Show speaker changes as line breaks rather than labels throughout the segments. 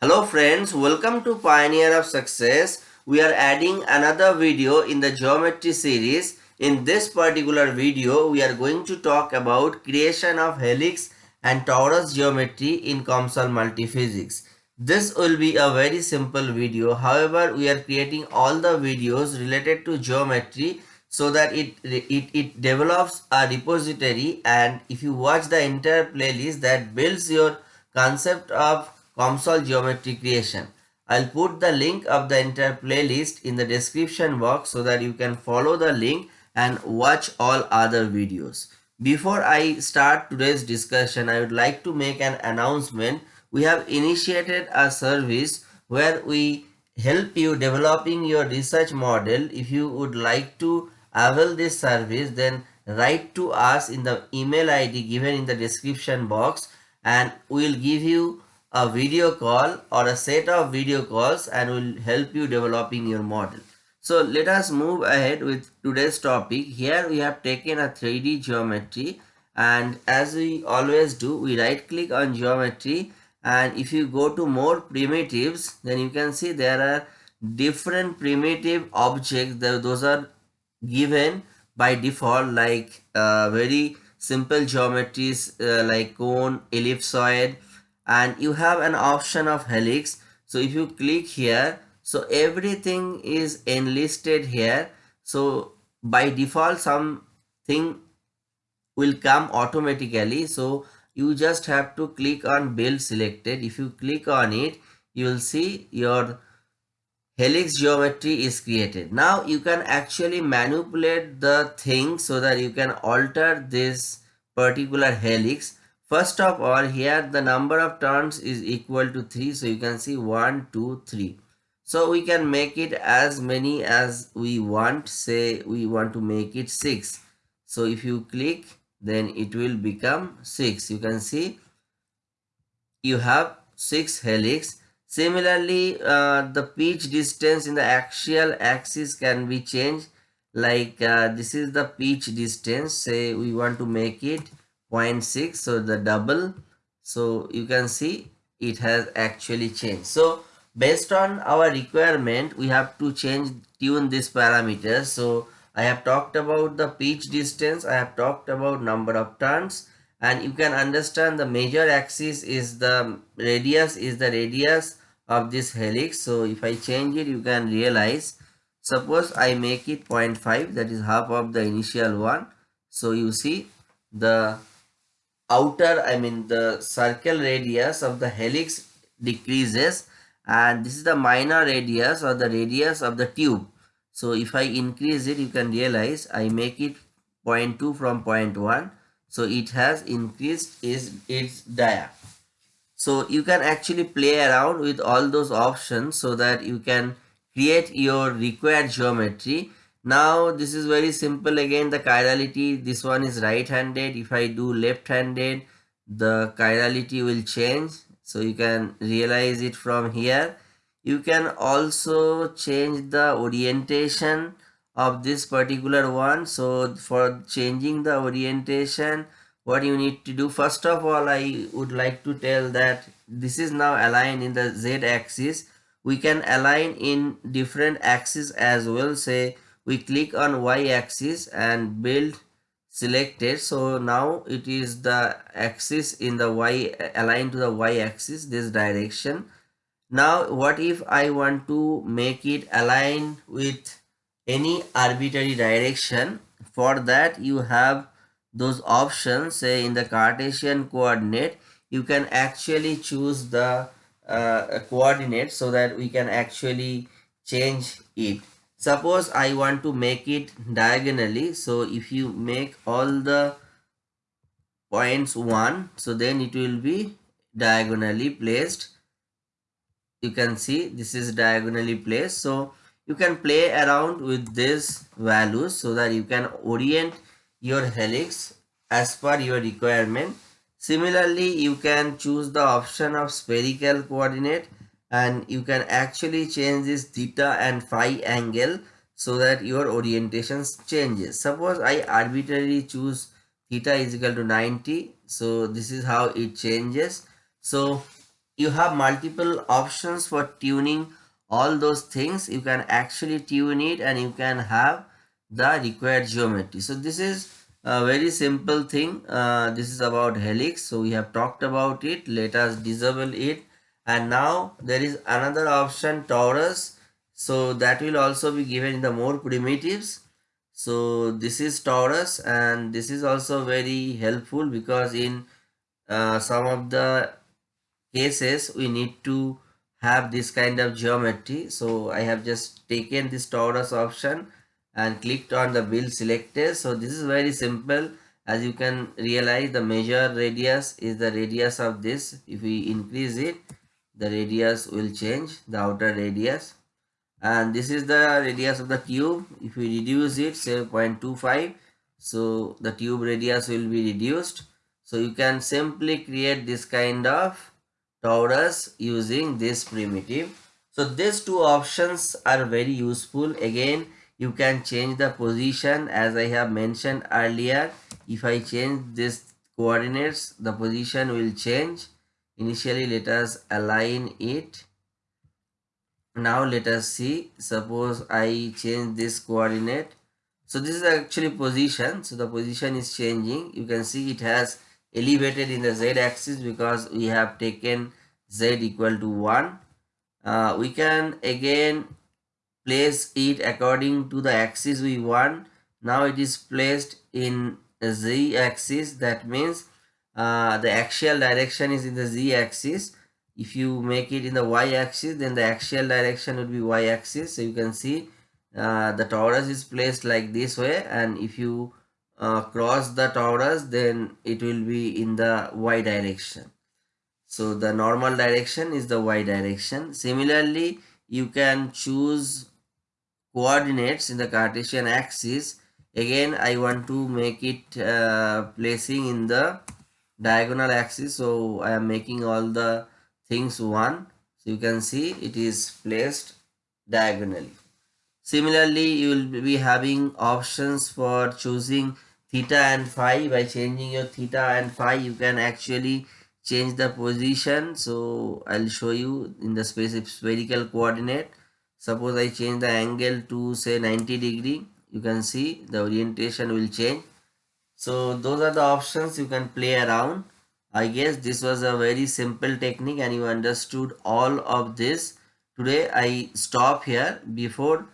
Hello friends, welcome to Pioneer of Success. We are adding another video in the geometry series. In this particular video, we are going to talk about creation of helix and torus geometry in COMSOL multiphysics. This will be a very simple video. However, we are creating all the videos related to geometry so that it, it, it develops a repository and if you watch the entire playlist that builds your concept of COMSOL geometry creation. I'll put the link of the entire playlist in the description box so that you can follow the link and watch all other videos. Before I start today's discussion, I would like to make an announcement. We have initiated a service where we help you developing your research model. If you would like to avail this service, then write to us in the email ID given in the description box and we'll give you a video call or a set of video calls and will help you developing your model. So let us move ahead with today's topic. Here we have taken a 3D geometry and as we always do, we right click on geometry and if you go to more primitives, then you can see there are different primitive objects. Those are given by default like uh, very simple geometries uh, like cone, ellipsoid, and you have an option of helix. So if you click here so everything is enlisted here. So by default something will come automatically. So you just have to click on build selected. If you click on it you will see your helix geometry is created. Now you can actually manipulate the thing so that you can alter this particular helix First of all, here the number of turns is equal to 3. So you can see 1, 2, 3. So we can make it as many as we want. Say we want to make it 6. So if you click, then it will become 6. You can see you have 6 helix. Similarly, uh, the pitch distance in the axial axis can be changed. Like uh, this is the pitch distance. Say we want to make it 0.6 so the double so you can see it has actually changed. So based on our requirement we have to change tune this parameter. So i have talked about the pitch distance i have talked about number of turns and you can understand the major axis is the radius is the radius of this helix. So if i change it you can realize suppose i make it 0.5 that is half of the initial one. So you see the outer I mean the circle radius of the helix decreases and this is the minor radius or the radius of the tube. So if I increase it you can realize I make it 0.2 from 0.1 so it has increased is its dia. So you can actually play around with all those options so that you can create your required geometry now this is very simple again the chirality this one is right handed if i do left handed the chirality will change. So you can realize it from here. You can also change the orientation of this particular one. So for changing the orientation what you need to do first of all i would like to tell that this is now aligned in the z axis we can align in different axes as well. Say we click on y-axis and build selected. So now it is the axis in the y aligned to the y-axis this direction. Now what if i want to make it align with any arbitrary direction? For that you have those options say in the cartesian coordinate you can actually choose the uh, coordinate so that we can actually change it suppose I want to make it diagonally so if you make all the points 1 so then it will be diagonally placed. You can see this is diagonally placed. So you can play around with these values so that you can orient your helix as per your requirement. Similarly you can choose the option of spherical coordinate and you can actually change this theta and phi angle so that your orientation changes. Suppose i arbitrarily choose theta is equal to 90 so this is how it changes. So you have multiple options for tuning all those things. You can actually tune it and you can have the required geometry. So this is a very simple thing. Uh, this is about helix. So we have talked about it. Let us disable it and now there is another option torus so that will also be given in the more primitives. So this is torus and this is also very helpful because in uh, some of the cases we need to have this kind of geometry. So i have just taken this torus option and clicked on the build selected. So this is very simple. As you can realize the major radius is the radius of this. If we increase it the radius will change the outer radius and this is the radius of the tube if we reduce it say 0.25 so the tube radius will be reduced so you can simply create this kind of torus using this primitive. So these two options are very useful. Again, you can change the position as I have mentioned earlier. If I change this coordinates, the position will change. Initially, let us align it. Now let us see. Suppose I change this coordinate. So this is actually position. So the position is changing. You can see it has elevated in the z-axis because we have taken z equal to 1 uh, we can again place it according to the axis we want now it is placed in z axis that means uh, the axial direction is in the z axis. If you make it in the y axis then the axial direction would be y axis. So you can see uh, the torus is placed like this way. And if you uh, cross the torus then it will be in the y direction. So the normal direction is the y direction. Similarly you can choose coordinates in the cartesian axis. Again i want to make it uh, placing in the diagonal axis so i am making all the things one. So you can see it is placed diagonally. Similarly you will be having options for choosing theta and phi. By changing your theta and phi you can actually change the position. So i'll show you in the space spherical coordinate. Suppose i change the angle to say 90 degree. You can see the orientation will change so those are the options you can play around. I guess this was a very simple technique and you understood all of this. Today i stop here. Before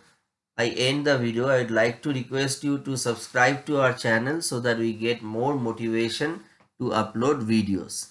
I end the video, I'd like to request you to subscribe to our channel so that we get more motivation to upload videos.